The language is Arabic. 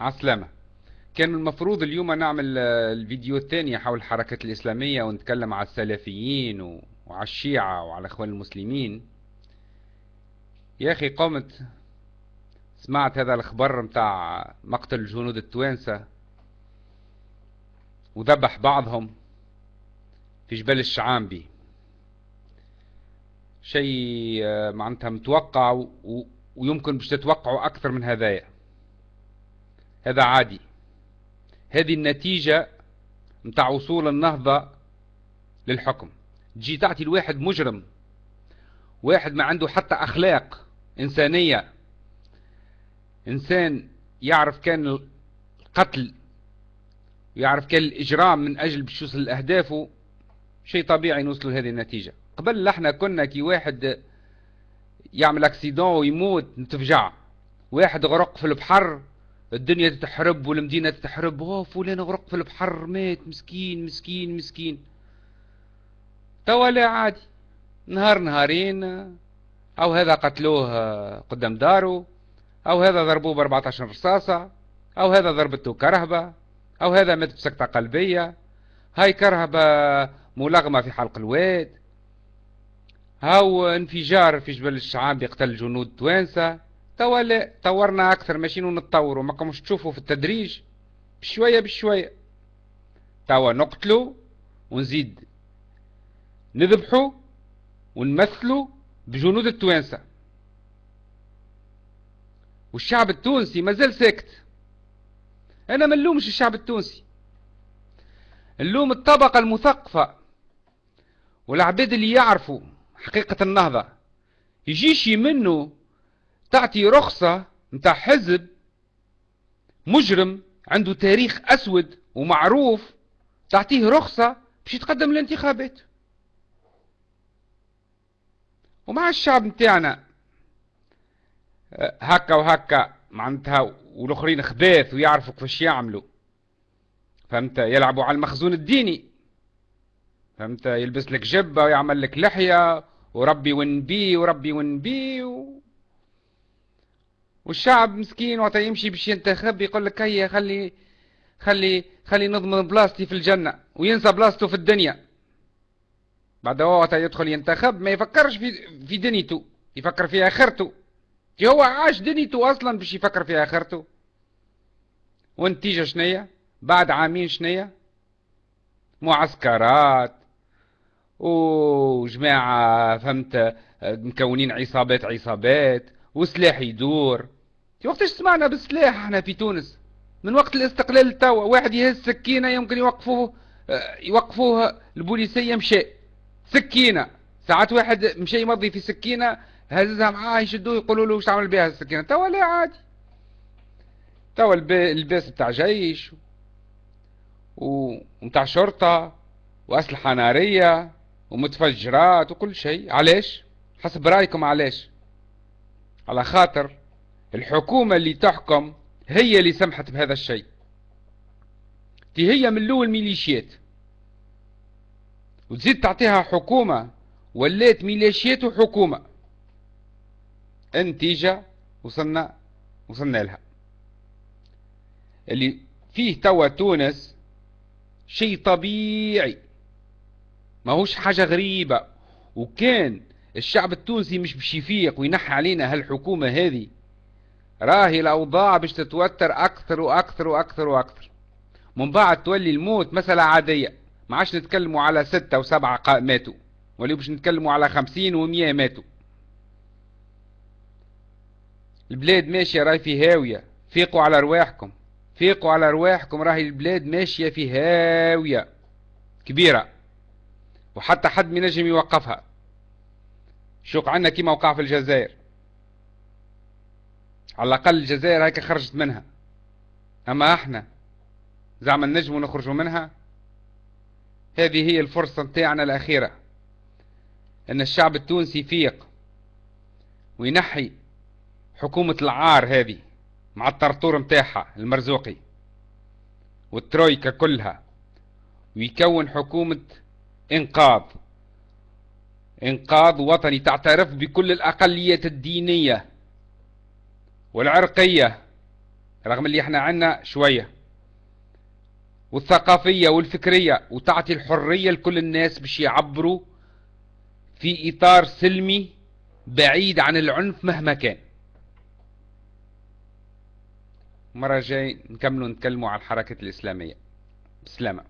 عسلامة. كان المفروض اليوم نعمل آه، الفيديو الثاني حول الحركة الإسلامية ونتكلم على السلفيين وعلى الشيعة وعلى إخوان المسلمين. يا أخي قمت سمعت هذا الخبر متاع مقتل الجنود التوانسة وذبح بعضهم في جبل الشعامبي. شيء آه، معناتها متوقع ويمكن باش تتوقعوا أكثر من هذايا. هذا عادي. هذه النتيجة متاع وصول النهضة للحكم. تجي تعطي الواحد مجرم واحد ما عنده حتى أخلاق إنسانية. إنسان يعرف كان القتل ويعرف كان الإجرام من أجل باش يوصل شيء طبيعي نوصلوا لهذه النتيجة. قبل إحنا كنا كي واحد يعمل أكسيدون ويموت نتفجع. واحد غرق في البحر الدنيا تتحرب والمدينة تتحرب. اوه فلان غرق في البحر. مات. مسكين مسكين مسكين. توا عادي. نهار نهارين. أو هذا قتلوه قدام داره أو هذا ضربوه ب 14 رصاصة. أو هذا ضربته كرهبة. أو هذا مات بسكتة قلبية. هاي كرهبة ملغمة في حلق الواد. هاو انفجار في جبل الشعاب يقتل جنود توانسة. توا لا طورنا أكثر ماشيين نتطوروا ما كمش تشوفوا في التدريج بشوية بشوية. توا نقتلوا ونزيد. نذبحوا ونمثلوا بجنود التوانسة. والشعب التونسي مازال ساكت. أنا ما نلومش الشعب التونسي. نلوم الطبقة المثقفة والعباد اللي يعرفوا حقيقة النهضة. يجيش منه تعطي رخصة متاع حزب مجرم عنده تاريخ أسود ومعروف تعطيه رخصة باش يتقدم الانتخابات ومع الشعب متاعنا هكا وهكا معناتها والآخرين خباث ويعرفوا كيفاش يعملوا. فهمت؟ يلعبوا على المخزون الديني. فهمت؟ يلبس لك جبة ويعمل لك لحية وربي ونبي وربي ونبي و... والشعب مسكين وقت يمشي باش ينتخب يقول لك هيا خلي خلي خلي نضمن بلاصتي في الجنة وينسى بلاصته في الدنيا. بعد وقت يدخل ينتخب ما يفكرش في في دنيته يفكر في آخرته. هو عاش دنيته أصلا باش يفكر في آخرته. والنتيجة شنية؟ بعد عامين شنية؟ معسكرات وجماعة فهمت مكونين عصابات عصابات وسلاح يدور. وقتاش سمعنا بالسلاح إحنا في تونس؟ من وقت الاستقلال توا واحد يهز سكينة يمكن يوقفوه يوقفوه البوليسية مشى سكينة. ساعات واحد مشى يمضي في سكينة هزها معاه يشدوه يقولوا له وش عمل بها السكينة؟ توا لا عادي. توا الباس بتاع جيش ومتاع شرطة وأسلحة نارية ومتفجرات وكل شيء. علاش؟ حسب رأيكم علاش؟ على خاطر. الحكومة اللي تحكم هي اللي سمحت بهذا الشيء. دي هي من الأول ميليشيات. وتزيد تعطيها حكومة ولات ميليشيات وحكومة. النتيجة وصلنا وصلنا لها. اللي فيه توا تونس شيء طبيعي. ما هوش حاجة غريبة. وكان الشعب التونسي مش باش يفيق وينحي علينا هالحكومة هذه. راهي الأوضاع باش تتوتر أكثر وأكثر وأكثر وأكثر. من بعد تولي الموت مسألة عادية. ما عادش نتكلموا على ستة وسبعة ماتوا. ولي باش نتكلموا على خمسين ومية ماتوا. البلاد ماشية راهي في هاوية. فيقوا على رواحكم. فيقوا على رواحكم راهي البلاد ماشية في هاوية. كبيرة. وحتى حد من نجم يوقفها. شوق عنا كيما وقع في الجزائر. على الأقل الجزائر هيك خرجت منها. أما إحنا زعما نجموا نخرجوا منها هذه هي الفرصة نتاعنا الأخيرة أن الشعب التونسي يفيق وينحي حكومة العار هذه مع الطرطور متاعها المرزوقي والترويكا كلها ويكون حكومة إنقاذ إنقاذ وطني تعترف بكل الأقليات الدينية والعرقية رغم اللي إحنا عنا شوية والثقافية والفكرية وتعطي الحرية لكل الناس باش يعبروا في إطار سلمي بعيد عن العنف مهما كان. مرة جاي نكملوا نتكلموا عن الحركة الإسلامية. بسلامة.